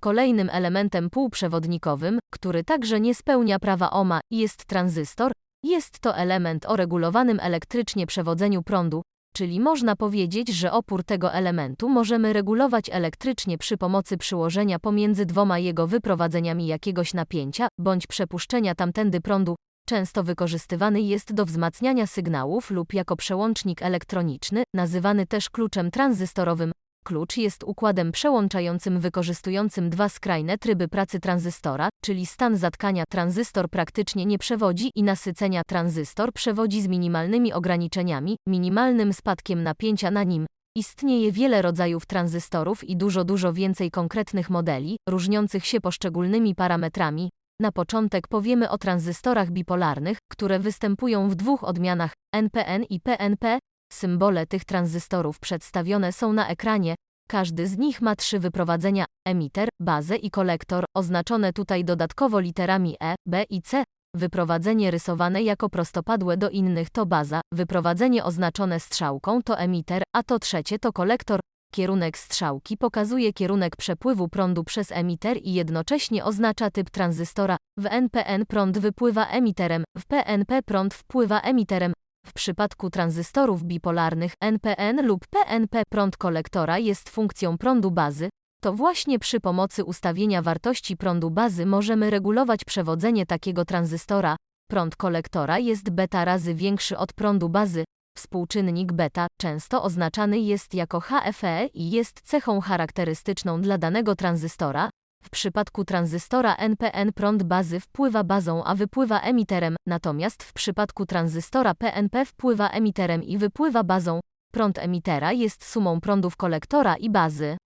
Kolejnym elementem półprzewodnikowym, który także nie spełnia prawa Ohma, jest tranzystor. Jest to element o regulowanym elektrycznie przewodzeniu prądu, czyli można powiedzieć, że opór tego elementu możemy regulować elektrycznie przy pomocy przyłożenia pomiędzy dwoma jego wyprowadzeniami jakiegoś napięcia bądź przepuszczenia tamtędy prądu. Często wykorzystywany jest do wzmacniania sygnałów lub jako przełącznik elektroniczny, nazywany też kluczem tranzystorowym. Klucz jest układem przełączającym wykorzystującym dwa skrajne tryby pracy tranzystora, czyli stan zatkania tranzystor praktycznie nie przewodzi i nasycenia tranzystor przewodzi z minimalnymi ograniczeniami, minimalnym spadkiem napięcia na nim. Istnieje wiele rodzajów tranzystorów i dużo, dużo więcej konkretnych modeli, różniących się poszczególnymi parametrami. Na początek powiemy o tranzystorach bipolarnych, które występują w dwóch odmianach NPN i PNP. Symbole tych tranzystorów przedstawione są na ekranie. Każdy z nich ma trzy wyprowadzenia: emiter, bazę i kolektor, oznaczone tutaj dodatkowo literami E, B i C. Wyprowadzenie rysowane jako prostopadłe do innych to baza, wyprowadzenie oznaczone strzałką to emiter, a to trzecie to kolektor. Kierunek strzałki pokazuje kierunek przepływu prądu przez emiter i jednocześnie oznacza typ tranzystora. W NPN prąd wypływa emiterem, w PNP prąd wpływa emiterem. W przypadku tranzystorów bipolarnych NPN lub PNP prąd kolektora jest funkcją prądu bazy. To właśnie przy pomocy ustawienia wartości prądu bazy możemy regulować przewodzenie takiego tranzystora. Prąd kolektora jest beta razy większy od prądu bazy. Współczynnik beta często oznaczany jest jako HFE i jest cechą charakterystyczną dla danego tranzystora. W przypadku tranzystora NPN prąd bazy wpływa bazą, a wypływa emiterem, natomiast w przypadku tranzystora PNP wpływa emiterem i wypływa bazą. Prąd emitera jest sumą prądów kolektora i bazy.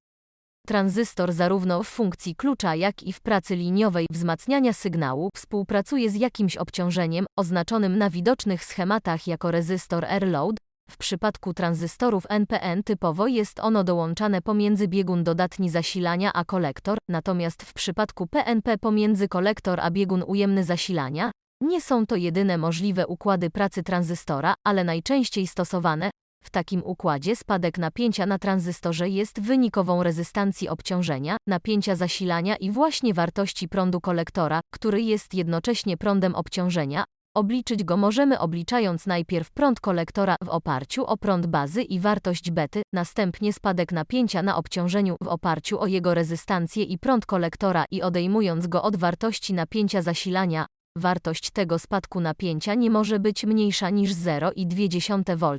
Tranzystor zarówno w funkcji klucza, jak i w pracy liniowej wzmacniania sygnału współpracuje z jakimś obciążeniem, oznaczonym na widocznych schematach jako rezystor R-load. W przypadku tranzystorów NPN typowo jest ono dołączane pomiędzy biegun dodatni zasilania a kolektor, natomiast w przypadku PNP pomiędzy kolektor a biegun ujemny zasilania. Nie są to jedyne możliwe układy pracy tranzystora, ale najczęściej stosowane, w takim układzie spadek napięcia na tranzystorze jest wynikową rezystancji obciążenia, napięcia zasilania i właśnie wartości prądu kolektora, który jest jednocześnie prądem obciążenia. Obliczyć go możemy obliczając najpierw prąd kolektora w oparciu o prąd bazy i wartość bety, następnie spadek napięcia na obciążeniu w oparciu o jego rezystancję i prąd kolektora i odejmując go od wartości napięcia zasilania. Wartość tego spadku napięcia nie może być mniejsza niż 0,2 V,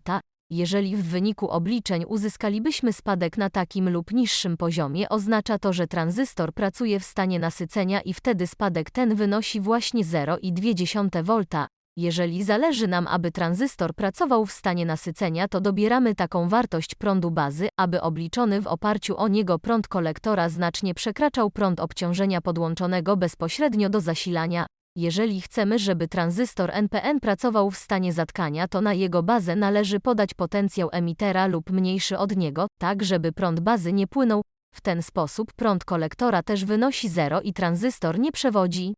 jeżeli w wyniku obliczeń uzyskalibyśmy spadek na takim lub niższym poziomie, oznacza to, że tranzystor pracuje w stanie nasycenia i wtedy spadek ten wynosi właśnie 0,2 V. Jeżeli zależy nam, aby tranzystor pracował w stanie nasycenia, to dobieramy taką wartość prądu bazy, aby obliczony w oparciu o niego prąd kolektora znacznie przekraczał prąd obciążenia podłączonego bezpośrednio do zasilania, jeżeli chcemy, żeby tranzystor NPN pracował w stanie zatkania, to na jego bazę należy podać potencjał emitera lub mniejszy od niego, tak żeby prąd bazy nie płynął. W ten sposób prąd kolektora też wynosi 0 i tranzystor nie przewodzi.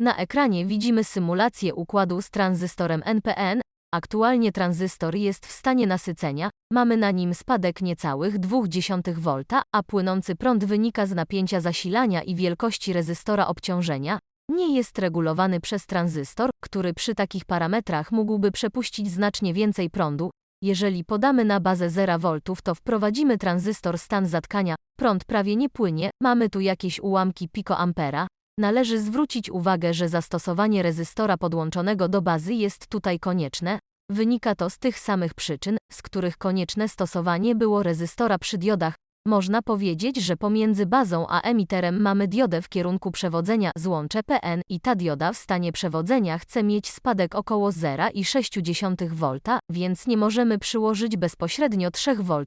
Na ekranie widzimy symulację układu z tranzystorem NPN. Aktualnie tranzystor jest w stanie nasycenia, mamy na nim spadek niecałych 0,2 V, a płynący prąd wynika z napięcia zasilania i wielkości rezystora obciążenia, nie jest regulowany przez tranzystor, który przy takich parametrach mógłby przepuścić znacznie więcej prądu. Jeżeli podamy na bazę 0 V, to wprowadzimy tranzystor stan zatkania, prąd prawie nie płynie, mamy tu jakieś ułamki pikoampera. Należy zwrócić uwagę, że zastosowanie rezystora podłączonego do bazy jest tutaj konieczne. Wynika to z tych samych przyczyn, z których konieczne stosowanie było rezystora przy diodach, można powiedzieć, że pomiędzy bazą a emiterem mamy diodę w kierunku przewodzenia złącze PN i ta dioda w stanie przewodzenia chce mieć spadek około 0,6 V, więc nie możemy przyłożyć bezpośrednio 3 V.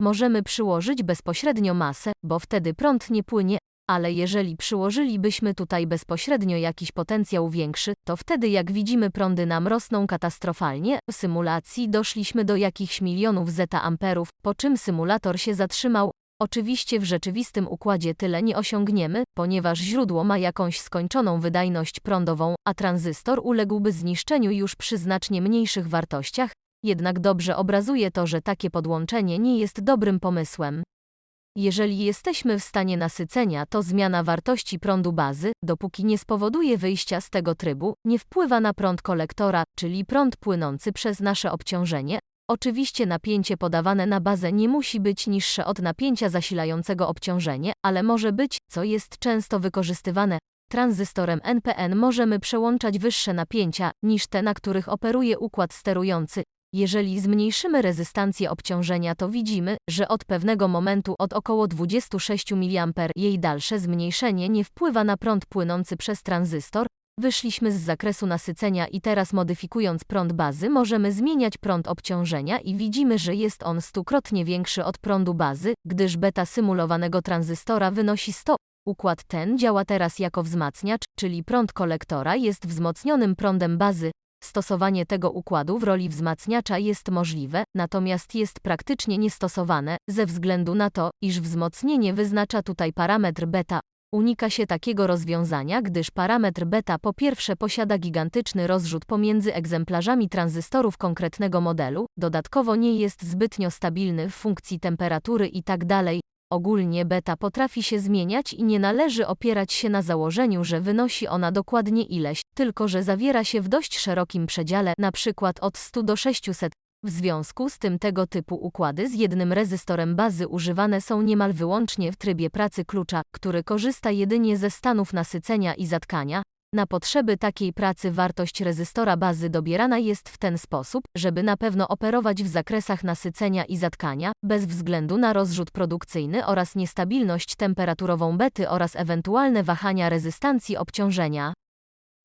Możemy przyłożyć bezpośrednio masę, bo wtedy prąd nie płynie, ale jeżeli przyłożylibyśmy tutaj bezpośrednio jakiś potencjał większy, to wtedy jak widzimy prądy nam rosną katastrofalnie. W symulacji doszliśmy do jakichś milionów zeta amperów, po czym symulator się zatrzymał, Oczywiście w rzeczywistym układzie tyle nie osiągniemy, ponieważ źródło ma jakąś skończoną wydajność prądową, a tranzystor uległby zniszczeniu już przy znacznie mniejszych wartościach, jednak dobrze obrazuje to, że takie podłączenie nie jest dobrym pomysłem. Jeżeli jesteśmy w stanie nasycenia, to zmiana wartości prądu bazy, dopóki nie spowoduje wyjścia z tego trybu, nie wpływa na prąd kolektora, czyli prąd płynący przez nasze obciążenie. Oczywiście napięcie podawane na bazę nie musi być niższe od napięcia zasilającego obciążenie, ale może być, co jest często wykorzystywane, tranzystorem NPN możemy przełączać wyższe napięcia niż te, na których operuje układ sterujący. Jeżeli zmniejszymy rezystancję obciążenia, to widzimy, że od pewnego momentu od około 26 mA jej dalsze zmniejszenie nie wpływa na prąd płynący przez tranzystor. Wyszliśmy z zakresu nasycenia i teraz modyfikując prąd bazy możemy zmieniać prąd obciążenia i widzimy, że jest on stukrotnie większy od prądu bazy, gdyż beta symulowanego tranzystora wynosi 100 Układ ten działa teraz jako wzmacniacz, czyli prąd kolektora jest wzmocnionym prądem bazy. Stosowanie tego układu w roli wzmacniacza jest możliwe, natomiast jest praktycznie niestosowane, ze względu na to, iż wzmocnienie wyznacza tutaj parametr beta. Unika się takiego rozwiązania, gdyż parametr beta po pierwsze posiada gigantyczny rozrzut pomiędzy egzemplarzami tranzystorów konkretnego modelu, dodatkowo nie jest zbytnio stabilny w funkcji temperatury itd., Ogólnie beta potrafi się zmieniać i nie należy opierać się na założeniu, że wynosi ona dokładnie ileś, tylko że zawiera się w dość szerokim przedziale, np. od 100 do 600. W związku z tym tego typu układy z jednym rezystorem bazy używane są niemal wyłącznie w trybie pracy klucza, który korzysta jedynie ze stanów nasycenia i zatkania, na potrzeby takiej pracy wartość rezystora bazy dobierana jest w ten sposób, żeby na pewno operować w zakresach nasycenia i zatkania, bez względu na rozrzut produkcyjny oraz niestabilność temperaturową bety oraz ewentualne wahania rezystancji obciążenia.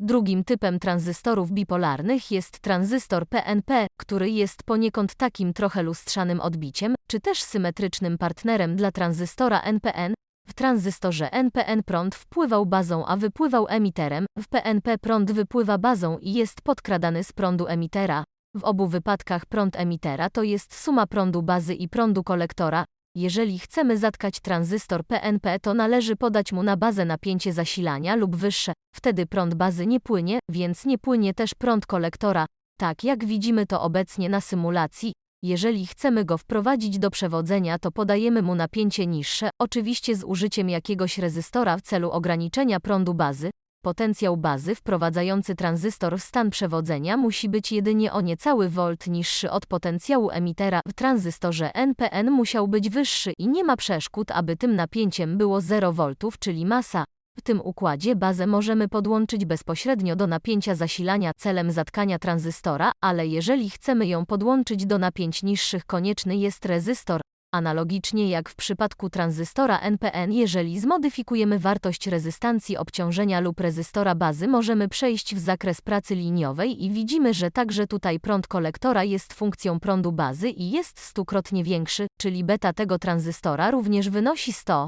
Drugim typem tranzystorów bipolarnych jest tranzystor PNP, który jest poniekąd takim trochę lustrzanym odbiciem, czy też symetrycznym partnerem dla tranzystora NPN, w tranzystorze NPN prąd wpływał bazą, a wypływał emiterem, w PNP prąd wypływa bazą i jest podkradany z prądu emitera. W obu wypadkach prąd emitera to jest suma prądu bazy i prądu kolektora. Jeżeli chcemy zatkać tranzystor PNP, to należy podać mu na bazę napięcie zasilania lub wyższe. Wtedy prąd bazy nie płynie, więc nie płynie też prąd kolektora. Tak jak widzimy to obecnie na symulacji, jeżeli chcemy go wprowadzić do przewodzenia, to podajemy mu napięcie niższe, oczywiście z użyciem jakiegoś rezystora w celu ograniczenia prądu bazy. Potencjał bazy wprowadzający tranzystor w stan przewodzenia musi być jedynie o niecały volt niższy od potencjału emitera. W tranzystorze NPN musiał być wyższy i nie ma przeszkód, aby tym napięciem było 0 V, czyli masa. W tym układzie bazę możemy podłączyć bezpośrednio do napięcia zasilania celem zatkania tranzystora, ale jeżeli chcemy ją podłączyć do napięć niższych konieczny jest rezystor. Analogicznie jak w przypadku tranzystora NPN, jeżeli zmodyfikujemy wartość rezystancji obciążenia lub rezystora bazy, możemy przejść w zakres pracy liniowej i widzimy, że także tutaj prąd kolektora jest funkcją prądu bazy i jest stukrotnie większy, czyli beta tego tranzystora również wynosi 100.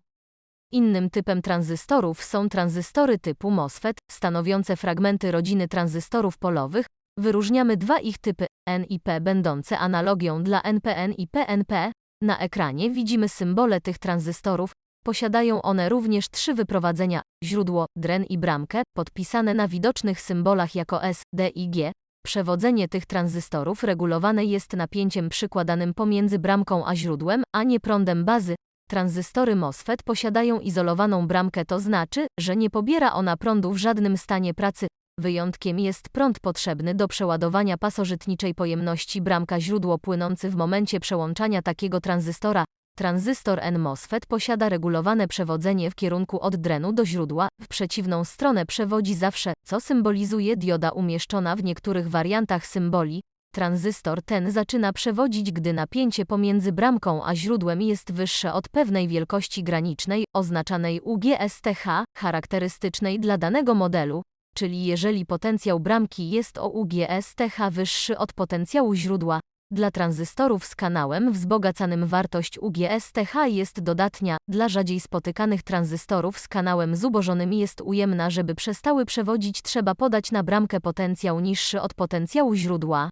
Innym typem tranzystorów są tranzystory typu MOSFET, stanowiące fragmenty rodziny tranzystorów polowych. Wyróżniamy dwa ich typy, N i P będące analogią dla NPN i PNP. Na ekranie widzimy symbole tych tranzystorów. Posiadają one również trzy wyprowadzenia, źródło, dren i bramkę, podpisane na widocznych symbolach jako S, D i G. Przewodzenie tych tranzystorów regulowane jest napięciem przykładanym pomiędzy bramką a źródłem, a nie prądem bazy, Tranzystory MOSFET posiadają izolowaną bramkę, to znaczy, że nie pobiera ona prądu w żadnym stanie pracy. Wyjątkiem jest prąd potrzebny do przeładowania pasożytniczej pojemności bramka źródło płynący w momencie przełączania takiego tranzystora. Tranzystor N-MOSFET posiada regulowane przewodzenie w kierunku od drenu do źródła, w przeciwną stronę przewodzi zawsze, co symbolizuje dioda umieszczona w niektórych wariantach symboli, Tranzystor ten zaczyna przewodzić, gdy napięcie pomiędzy bramką a źródłem jest wyższe od pewnej wielkości granicznej, oznaczanej UGSTH, charakterystycznej dla danego modelu, czyli jeżeli potencjał bramki jest o UGSTH wyższy od potencjału źródła. Dla tranzystorów z kanałem wzbogacanym wartość UGSTH jest dodatnia, dla rzadziej spotykanych tranzystorów z kanałem zubożonym jest ujemna, żeby przestały przewodzić trzeba podać na bramkę potencjał niższy od potencjału źródła.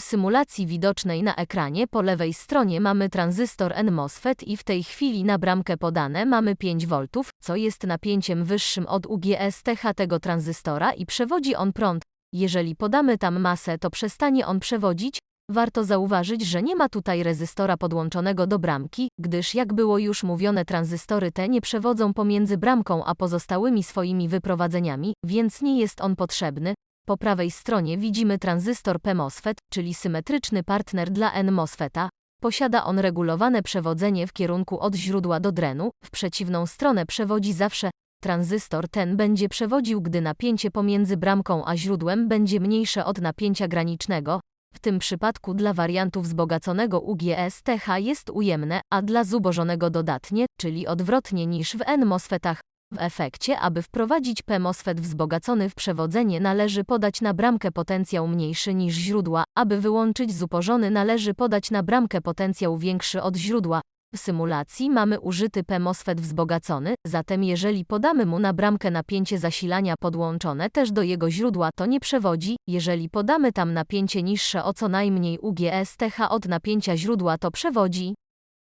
Symulacji widocznej na ekranie po lewej stronie mamy tranzystor N-MOSFET i w tej chwili na bramkę podane mamy 5 V, co jest napięciem wyższym od UGSTH tego tranzystora i przewodzi on prąd. Jeżeli podamy tam masę, to przestanie on przewodzić. Warto zauważyć, że nie ma tutaj rezystora podłączonego do bramki, gdyż jak było już mówione tranzystory te nie przewodzą pomiędzy bramką a pozostałymi swoimi wyprowadzeniami, więc nie jest on potrzebny. Po prawej stronie widzimy tranzystor PMOSFET, czyli symetryczny partner dla N-MOSFETA. Posiada on regulowane przewodzenie w kierunku od źródła do drenu, w przeciwną stronę przewodzi zawsze. Tranzystor ten będzie przewodził, gdy napięcie pomiędzy bramką a źródłem będzie mniejsze od napięcia granicznego. W tym przypadku dla wariantu wzbogaconego UGS-TH jest ujemne, a dla zubożonego dodatnie, czyli odwrotnie niż w N-MOSFETach. W efekcie, aby wprowadzić P-MOSFET wzbogacony w przewodzenie należy podać na bramkę potencjał mniejszy niż źródła, aby wyłączyć zubożony należy podać na bramkę potencjał większy od źródła. W symulacji mamy użyty P-MOSFET wzbogacony, zatem jeżeli podamy mu na bramkę napięcie zasilania podłączone też do jego źródła to nie przewodzi, jeżeli podamy tam napięcie niższe o co najmniej UGS-TH od napięcia źródła to przewodzi.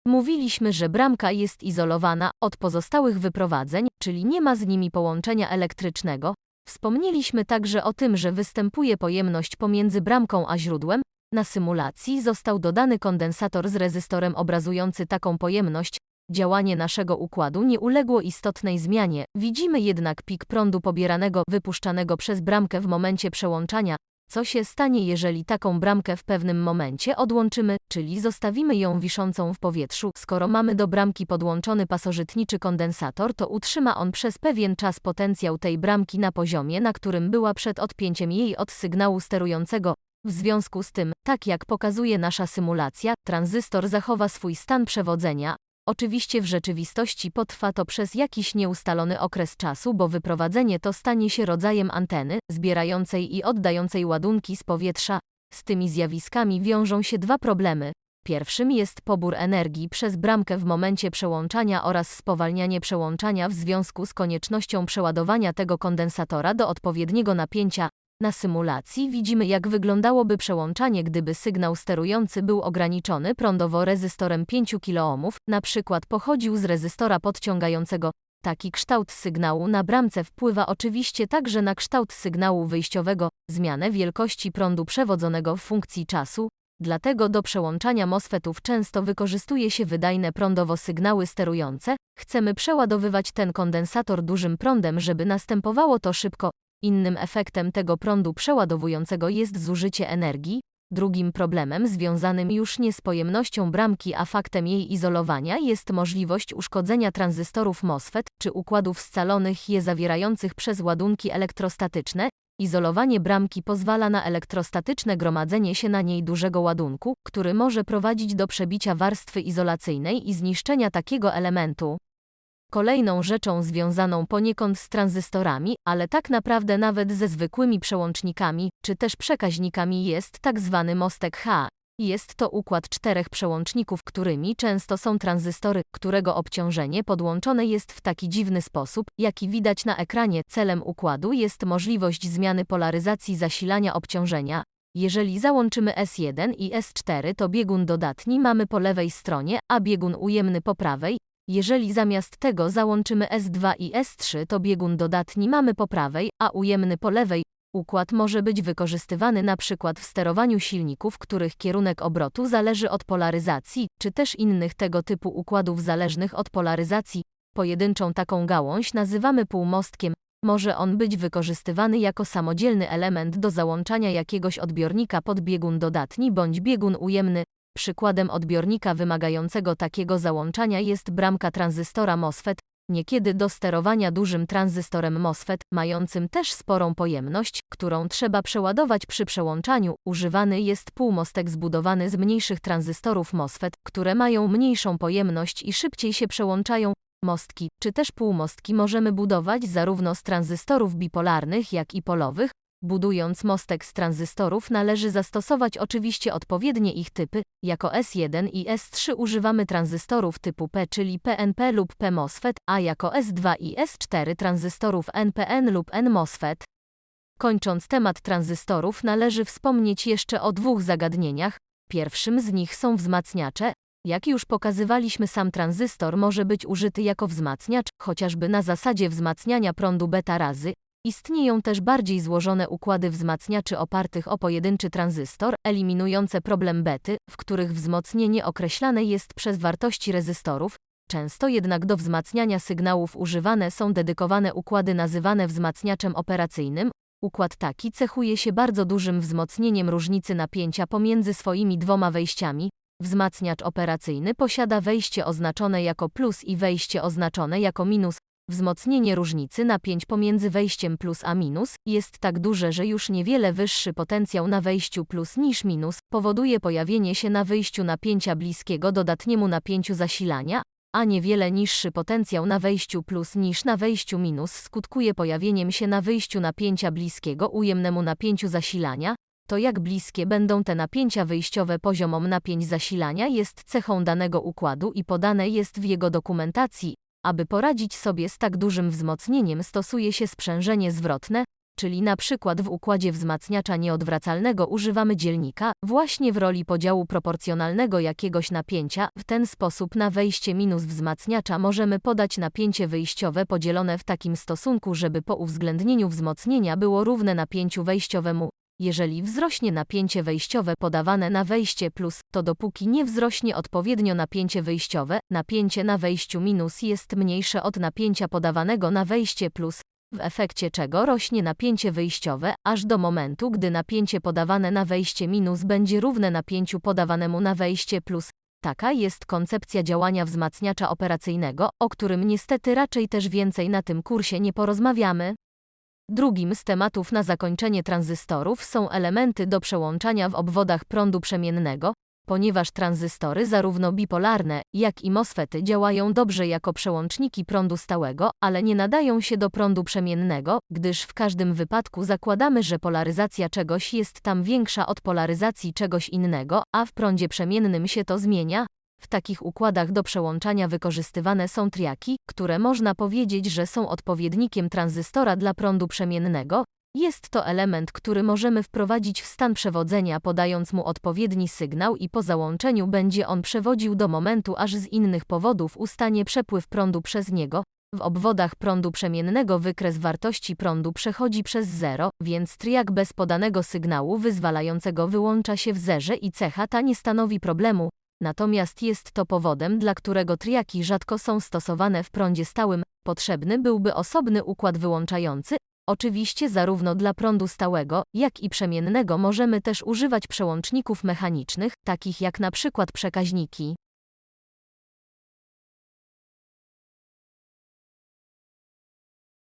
Mówiliśmy, że bramka jest izolowana od pozostałych wyprowadzeń, czyli nie ma z nimi połączenia elektrycznego. Wspomnieliśmy także o tym, że występuje pojemność pomiędzy bramką a źródłem. Na symulacji został dodany kondensator z rezystorem obrazujący taką pojemność. Działanie naszego układu nie uległo istotnej zmianie, widzimy jednak pik prądu pobieranego wypuszczanego przez bramkę w momencie przełączania, co się stanie, jeżeli taką bramkę w pewnym momencie odłączymy, czyli zostawimy ją wiszącą w powietrzu? Skoro mamy do bramki podłączony pasożytniczy kondensator, to utrzyma on przez pewien czas potencjał tej bramki na poziomie, na którym była przed odpięciem jej od sygnału sterującego. W związku z tym, tak jak pokazuje nasza symulacja, tranzystor zachowa swój stan przewodzenia, Oczywiście w rzeczywistości potrwa to przez jakiś nieustalony okres czasu, bo wyprowadzenie to stanie się rodzajem anteny, zbierającej i oddającej ładunki z powietrza. Z tymi zjawiskami wiążą się dwa problemy. Pierwszym jest pobór energii przez bramkę w momencie przełączania oraz spowalnianie przełączania w związku z koniecznością przeładowania tego kondensatora do odpowiedniego napięcia, na symulacji widzimy jak wyglądałoby przełączanie gdyby sygnał sterujący był ograniczony prądowo rezystorem 5 kΩ, na przykład pochodził z rezystora podciągającego. Taki kształt sygnału na bramce wpływa oczywiście także na kształt sygnału wyjściowego, zmianę wielkości prądu przewodzonego w funkcji czasu, dlatego do przełączania MOSFETów często wykorzystuje się wydajne prądowo sygnały sterujące, chcemy przeładowywać ten kondensator dużym prądem żeby następowało to szybko, Innym efektem tego prądu przeładowującego jest zużycie energii. Drugim problemem związanym już nie z pojemnością bramki, a faktem jej izolowania jest możliwość uszkodzenia tranzystorów MOSFET czy układów scalonych je zawierających przez ładunki elektrostatyczne. Izolowanie bramki pozwala na elektrostatyczne gromadzenie się na niej dużego ładunku, który może prowadzić do przebicia warstwy izolacyjnej i zniszczenia takiego elementu. Kolejną rzeczą związaną poniekąd z tranzystorami, ale tak naprawdę nawet ze zwykłymi przełącznikami, czy też przekaźnikami jest tak zwany mostek H. Jest to układ czterech przełączników, którymi często są tranzystory, którego obciążenie podłączone jest w taki dziwny sposób, jaki widać na ekranie. Celem układu jest możliwość zmiany polaryzacji zasilania obciążenia. Jeżeli załączymy S1 i S4 to biegun dodatni mamy po lewej stronie, a biegun ujemny po prawej, jeżeli zamiast tego załączymy S2 i S3 to biegun dodatni mamy po prawej, a ujemny po lewej. Układ może być wykorzystywany przykład w sterowaniu silników, których kierunek obrotu zależy od polaryzacji, czy też innych tego typu układów zależnych od polaryzacji. Pojedynczą taką gałąź nazywamy półmostkiem. Może on być wykorzystywany jako samodzielny element do załączania jakiegoś odbiornika pod biegun dodatni bądź biegun ujemny. Przykładem odbiornika wymagającego takiego załączania jest bramka tranzystora MOSFET, niekiedy do sterowania dużym tranzystorem MOSFET, mającym też sporą pojemność, którą trzeba przeładować przy przełączaniu. Używany jest półmostek zbudowany z mniejszych tranzystorów MOSFET, które mają mniejszą pojemność i szybciej się przełączają. Mostki, czy też półmostki możemy budować zarówno z tranzystorów bipolarnych, jak i polowych, Budując mostek z tranzystorów należy zastosować oczywiście odpowiednie ich typy. Jako S1 i S3 używamy tranzystorów typu P, czyli PNP lub PMOSFET, a jako S2 i S4 tranzystorów NPN lub NMOSFET. Kończąc temat tranzystorów należy wspomnieć jeszcze o dwóch zagadnieniach. Pierwszym z nich są wzmacniacze. Jak już pokazywaliśmy sam tranzystor może być użyty jako wzmacniacz, chociażby na zasadzie wzmacniania prądu beta razy, Istnieją też bardziej złożone układy wzmacniaczy opartych o pojedynczy tranzystor, eliminujące problem bety, w których wzmocnienie określane jest przez wartości rezystorów, Często jednak do wzmacniania sygnałów używane są dedykowane układy nazywane wzmacniaczem operacyjnym. Układ taki cechuje się bardzo dużym wzmocnieniem różnicy napięcia pomiędzy swoimi dwoma wejściami. Wzmacniacz operacyjny posiada wejście oznaczone jako plus i wejście oznaczone jako minus. Wzmocnienie różnicy napięć pomiędzy wejściem plus a minus jest tak duże, że już niewiele wyższy potencjał na wejściu plus niż minus powoduje pojawienie się na wyjściu napięcia bliskiego dodatniemu napięciu zasilania, a niewiele niższy potencjał na wejściu plus niż na wejściu minus skutkuje pojawieniem się na wyjściu napięcia bliskiego ujemnemu napięciu zasilania, to jak bliskie będą te napięcia wyjściowe poziomom napięć zasilania jest cechą danego układu i podane jest w jego dokumentacji. Aby poradzić sobie z tak dużym wzmocnieniem stosuje się sprzężenie zwrotne, czyli na przykład w układzie wzmacniacza nieodwracalnego używamy dzielnika, właśnie w roli podziału proporcjonalnego jakiegoś napięcia, w ten sposób na wejście minus wzmacniacza możemy podać napięcie wyjściowe podzielone w takim stosunku, żeby po uwzględnieniu wzmocnienia było równe napięciu wejściowemu. Jeżeli wzrośnie napięcie wejściowe podawane na wejście plus, to dopóki nie wzrośnie odpowiednio napięcie wyjściowe, napięcie na wejściu minus jest mniejsze od napięcia podawanego na wejście plus, w efekcie czego rośnie napięcie wyjściowe, aż do momentu, gdy napięcie podawane na wejście minus będzie równe napięciu podawanemu na wejście plus. Taka jest koncepcja działania wzmacniacza operacyjnego, o którym niestety raczej też więcej na tym kursie nie porozmawiamy. Drugim z tematów na zakończenie tranzystorów są elementy do przełączania w obwodach prądu przemiennego, ponieważ tranzystory zarówno bipolarne, jak i MOSFETy działają dobrze jako przełączniki prądu stałego, ale nie nadają się do prądu przemiennego, gdyż w każdym wypadku zakładamy, że polaryzacja czegoś jest tam większa od polaryzacji czegoś innego, a w prądzie przemiennym się to zmienia. W takich układach do przełączania wykorzystywane są triaki, które można powiedzieć, że są odpowiednikiem tranzystora dla prądu przemiennego, jest to element, który możemy wprowadzić w stan przewodzenia podając mu odpowiedni sygnał i po załączeniu będzie on przewodził do momentu aż z innych powodów ustanie przepływ prądu przez niego. W obwodach prądu przemiennego wykres wartości prądu przechodzi przez zero, więc triak bez podanego sygnału wyzwalającego wyłącza się w zerze i cecha ta nie stanowi problemu. Natomiast jest to powodem, dla którego triaki rzadko są stosowane w prądzie stałym. Potrzebny byłby osobny układ wyłączający, Oczywiście zarówno dla prądu stałego, jak i przemiennego możemy też używać przełączników mechanicznych, takich jak na przykład przekaźniki.